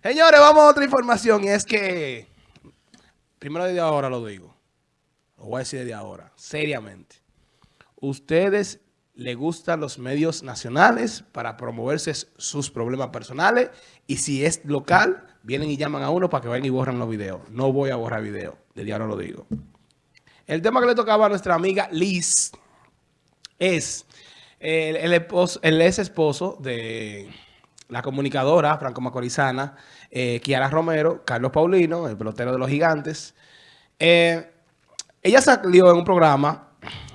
Señores, vamos a otra información y es que, primero desde ahora lo digo, lo voy a decir desde ahora, seriamente. Ustedes le gustan los medios nacionales para promoverse sus problemas personales y si es local, vienen y llaman a uno para que vayan y borren los videos. No voy a borrar videos, desde ahora lo digo. El tema que le tocaba a nuestra amiga Liz es el, el ex esposo de la comunicadora franco-macorizana, eh, Kiara Romero, Carlos Paulino, el pelotero de los gigantes. Eh, ella salió en un programa,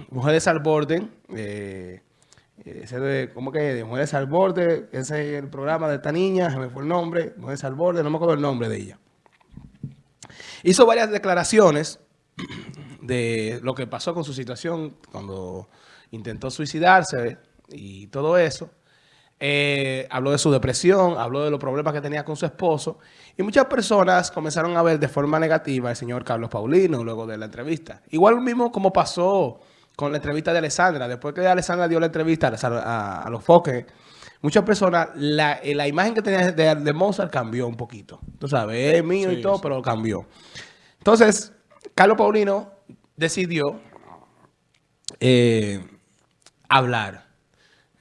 Mujeres al Borde, eh, ese de, ¿cómo que? De Mujeres al Borde, ese es el programa de esta niña, se me fue el nombre, Mujeres al Borde, no me acuerdo el nombre de ella. Hizo varias declaraciones de lo que pasó con su situación cuando intentó suicidarse y todo eso. Eh, habló de su depresión, habló de los problemas que tenía con su esposo y muchas personas comenzaron a ver de forma negativa al señor Carlos Paulino luego de la entrevista. Igual mismo como pasó con la entrevista de Alessandra, después que Alessandra dio la entrevista a, los foques, muchas personas, la, eh, la imagen que tenía de, Mozart cambió un poquito. Tú sabes, es mío y todo, pero cambió. Entonces, Carlos Paulino decidió eh, hablar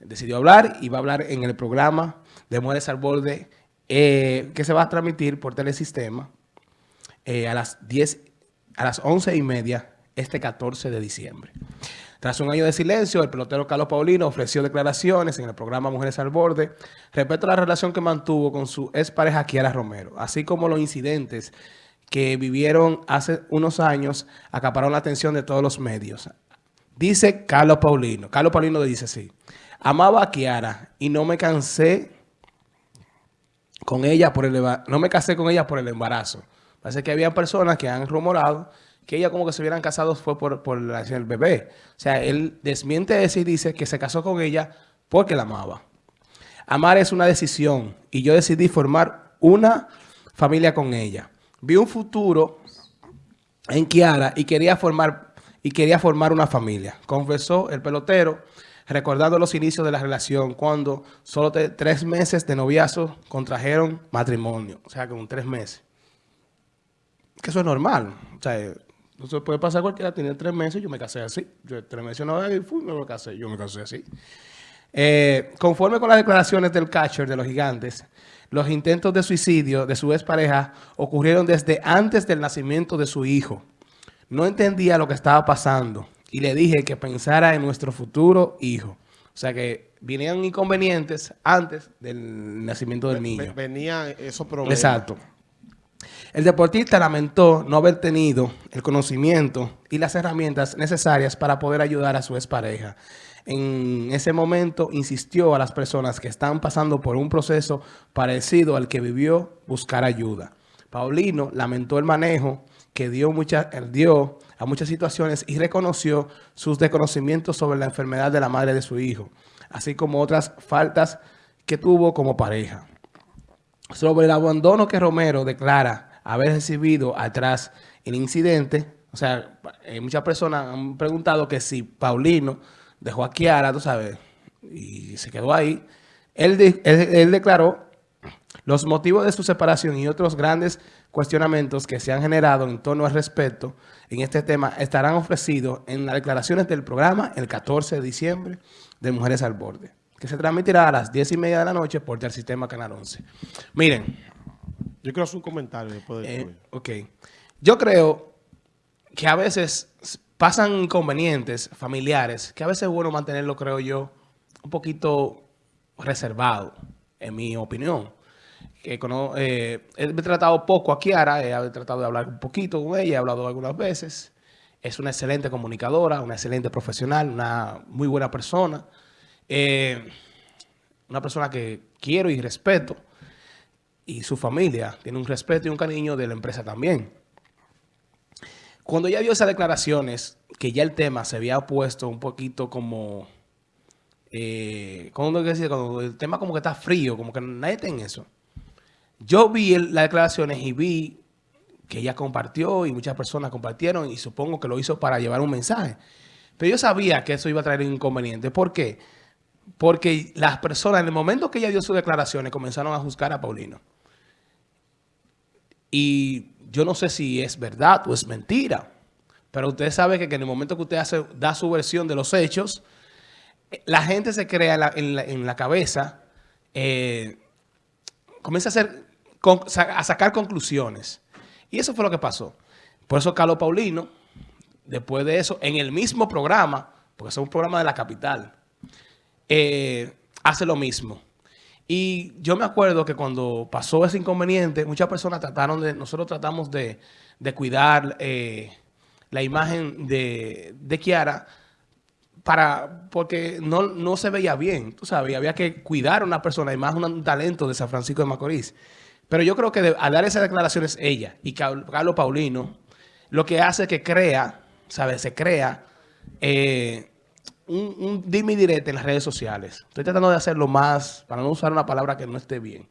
decidió hablar y va a hablar en el programa de Mujeres al Borde eh, que se va a transmitir por Telesistema eh, a las 10, a las 11 y media este 14 de diciembre. Tras un año de silencio, el pelotero Carlos Paulino ofreció declaraciones en el programa Mujeres al Borde respecto a la relación que mantuvo con su expareja Kiara Romero, así como los incidentes que vivieron hace unos años acapararon la atención de todos los medios. Dice Carlos Paulino. Carlos Paulino dice así. Amaba a Kiara y no me cansé con ella por el no me casé con ella por el embarazo. Parece que había personas que han rumorado que ella como que se hubieran casado fue por, por el bebé. O sea, él desmiente eso y dice que se casó con ella porque la amaba. Amar es una decisión y yo decidí formar una familia con ella. Vi un futuro en Kiara y quería formar, y quería formar una familia. Confesó el pelotero recordando los inicios de la relación, cuando solo tres meses de noviazgo contrajeron matrimonio. O sea, con tres meses. Que eso es normal. O sea, eso puede pasar cualquiera, tiene tres meses, yo me casé así. Yo tres meses no y fui, me casé, yo me casé así. Eh, conforme con las declaraciones del catcher de los gigantes, los intentos de suicidio de su expareja ocurrieron desde antes del nacimiento de su hijo. No entendía lo que estaba pasando y le dije que pensara en nuestro futuro hijo. O sea que vinieron inconvenientes antes del nacimiento del niño. Venían esos problemas. Exacto. El deportista lamentó no haber tenido el conocimiento y las herramientas necesarias para poder ayudar a su expareja. En ese momento insistió a las personas que están pasando por un proceso parecido al que vivió buscar ayuda. Paulino lamentó el manejo que dio, mucha, dio a muchas situaciones y reconoció sus desconocimientos sobre la enfermedad de la madre de su hijo, así como otras faltas que tuvo como pareja. Sobre el abandono que Romero declara haber recibido atrás el incidente, o sea, eh, muchas personas han preguntado que si Paulino dejó a Kiara, tú sabes, y se quedó ahí, él, él declaró los motivos de su separación y otros grandes cuestionamientos que se han generado en torno al respeto en este tema estarán ofrecidos en las declaraciones del programa el 14 de diciembre de Mujeres al Borde, que se transmitirá a las 10 y media de la noche por el sistema Canal 11. Miren. Yo quiero hacer un comentario después de eh, Ok. Yo creo que a veces pasan inconvenientes familiares que a veces es bueno mantenerlo, creo yo, un poquito reservado, en mi opinión que eh, he tratado poco a Kiara, he tratado de hablar un poquito con ella, he hablado algunas veces. Es una excelente comunicadora, una excelente profesional, una muy buena persona. Eh, una persona que quiero y respeto. Y su familia tiene un respeto y un cariño de la empresa también. Cuando ella dio esas declaraciones, que ya el tema se había puesto un poquito como... Eh, cuando, cuando el tema como que está frío, como que nadie está en eso. Yo vi las declaraciones y vi que ella compartió y muchas personas compartieron y supongo que lo hizo para llevar un mensaje. Pero yo sabía que eso iba a traer un inconveniente. ¿Por qué? Porque las personas, en el momento que ella dio sus declaraciones, comenzaron a juzgar a Paulino. Y yo no sé si es verdad o es mentira, pero usted sabe que, en el momento que usted hace, da su versión de los hechos, la gente se crea en la, cabeza, eh, comienza a, hacer, a sacar conclusiones. Y eso fue lo que pasó. Por eso Carlos Paulino, después de eso, en el mismo programa, porque es un programa de la capital, eh, hace lo mismo. Y yo me acuerdo que cuando pasó ese inconveniente, muchas personas trataron de, nosotros tratamos de, cuidar eh, la imagen de, de, Kiara, para, porque no, no se veía bien, tú sabes, había que cuidar a una persona, y más un talento de San Francisco de Macorís. Pero yo creo que al dar esas declaraciones ella y Carlos Paulino, lo que hace que crea, ¿sabes? Se crea eh, un, un en las redes sociales. Estoy tratando de hacerlo más, para no usar una palabra que no esté bien.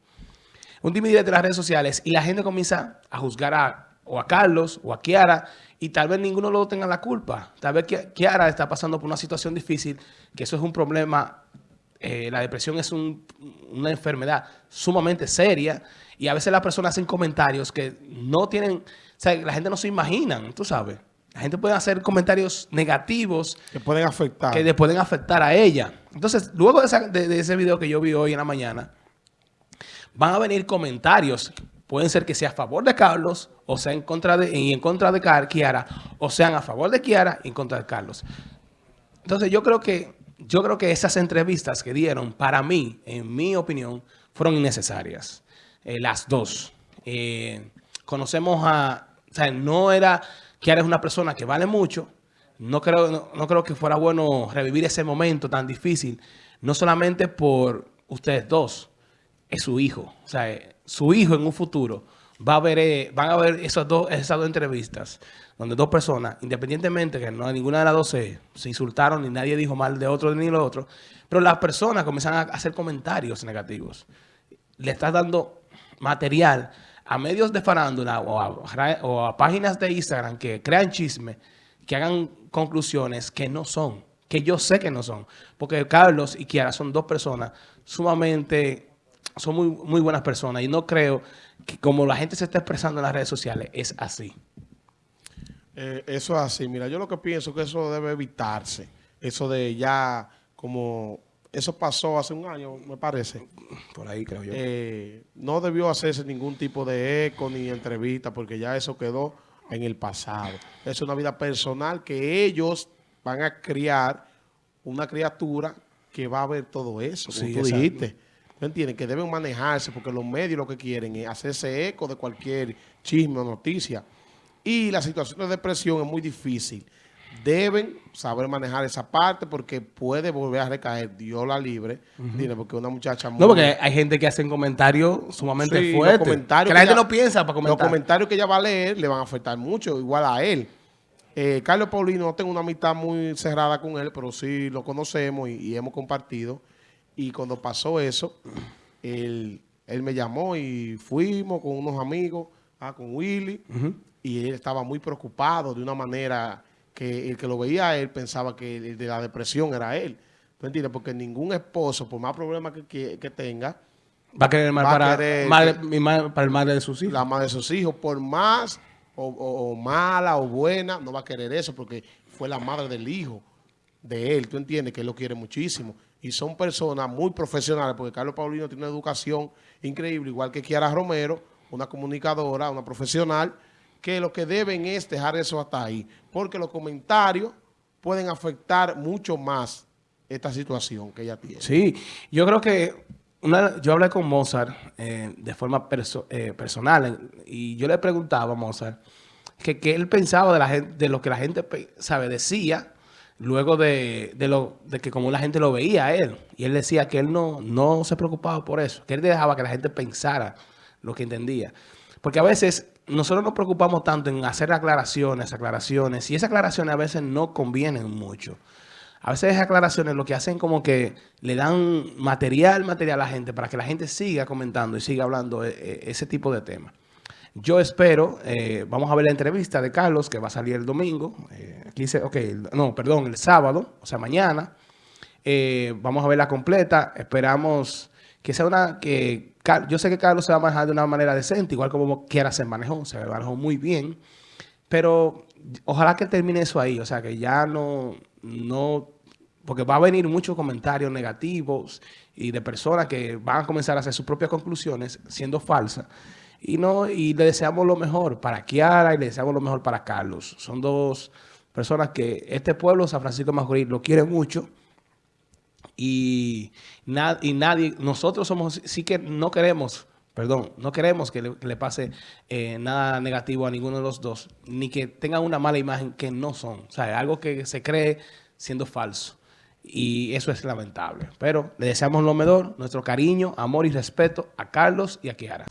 Un dime directo en las redes sociales y la gente comienza a juzgar a, o a Carlos o a Kiara y tal vez ninguno lo tenga la culpa. Tal vez Kiara está pasando por una situación difícil, que eso es un problema eh, la depresión es una enfermedad sumamente seria y a veces las personas hacen comentarios que no tienen, o sea, la gente no se imagina, tú sabes. La gente puede hacer comentarios negativos. Que pueden afectar. Que le pueden afectar a ella. Entonces, luego de, ese video que yo vi hoy en la mañana, van a venir comentarios. Pueden ser que sea a favor de Carlos o sea en contra de, y en contra de Kiara, o sean a favor de Kiara y en contra de Carlos. Entonces, yo creo que yo creo que esas entrevistas que dieron, para mí, en mi opinión, fueron innecesarias. Eh, las dos. Eh, conocemos a... O sea, no era que eres una persona que vale mucho. No creo, no, creo que fuera bueno revivir ese momento tan difícil. No solamente por ustedes dos. Es su hijo. O sea, eh, su hijo en un futuro va a ver, van a ver esas dos, esas dos entrevistas donde dos personas, independientemente que no ninguna de las dos se, insultaron ni nadie dijo mal de otro ni lo otro, pero las personas comienzan a hacer comentarios negativos. Le estás dando material a medios de farándula o a, páginas de Instagram que crean chisme, que hagan conclusiones que no son, que yo sé que no son. Porque Carlos y Kiara son dos personas sumamente, son muy, muy buenas personas y no creo que como la gente se está expresando en las redes sociales, es así. Eh, eso es así. Mira, yo lo que pienso es que eso debe evitarse. Eso de ya como... Eso pasó hace un año, me parece. Por ahí creo yo. Eh, no debió hacerse ningún tipo de eco ni entrevista porque ya eso quedó en el pasado. Es una vida personal que ellos van a criar una criatura que va a ver todo eso, como tú dijiste. ¿Me entiendes? Que deben manejarse porque los medios lo que quieren es hacerse eco de cualquier chisme o noticia. Y la situación de depresión es muy difícil. Deben saber manejar esa parte porque puede volver a recaer. Dios la libre. Porque una muchacha muy... No, porque hay gente que hace comentarios sumamente fuertes. Que la gente no piensa para comentar. Los comentarios que ella va a leer le van a afectar mucho, igual a él. Eh, Carlos Paulino, no tengo una amistad muy cerrada con él, pero sí lo conocemos y, hemos compartido. Y cuando pasó eso, él, me llamó y fuimos con unos amigos, ah, con Willy y él estaba muy preocupado de una manera que el que lo veía a él pensaba que el de la depresión era él. ¿Tú entiendes? Porque ningún esposo, por más problemas que, tenga, va a querer mal para, para el madre de sus hijos. La madre de sus hijos, por más o, mala o buena, no va a querer eso porque fue la madre del hijo de él. ¿Tú entiendes? Que él lo quiere muchísimo. Y son personas muy profesionales porque Carlos Paulino tiene una educación increíble, igual que Kiara Romero, una comunicadora, una profesional, que lo que deben es dejar eso hasta ahí, porque los comentarios pueden afectar mucho más esta situación que ella tiene. Sí, yo creo que una, yo hablé con Mozart eh, de forma eh, personal y yo le preguntaba a Mozart que, él pensaba de, la gente, de lo que la gente sabe decía luego de, lo, de que como la gente lo veía a él. Y él decía que él no, no se preocupaba por eso, que él dejaba que la gente pensara lo que entendía. Porque a veces nosotros nos preocupamos tanto en hacer aclaraciones, aclaraciones, y esas aclaraciones a veces no convienen mucho. A veces esas aclaraciones lo que hacen como que le dan material, material a la gente para que la gente siga comentando y siga hablando eh, eh, ese tipo de temas. Yo espero, eh, vamos a ver la entrevista de Carlos que va a salir el domingo, aquí dice, ok, no, perdón, el sábado, o sea, mañana. vamos a verla completa, esperamos que sea una, que yo sé que Carlos se va a manejar de una manera decente, igual como quiera se manejó, se manejó muy bien, pero ojalá que termine eso ahí, o sea, que ya no, no, porque va a venir muchos comentarios negativos y de personas que van a comenzar a hacer sus propias conclusiones siendo falsas. Y no y le deseamos lo mejor para Kiara y le deseamos lo mejor para Carlos. Son dos personas que este pueblo, San Francisco Macorís, lo quiere mucho. Y, y nadie, nosotros somos, sí que no queremos, perdón, no queremos que le, pase eh, nada negativo a ninguno de los dos, ni que tengan una mala imagen que no son. O sea, algo que se cree siendo falso. Y eso es lamentable. Pero le deseamos lo mejor, nuestro cariño, amor y respeto a Carlos y a Kiara.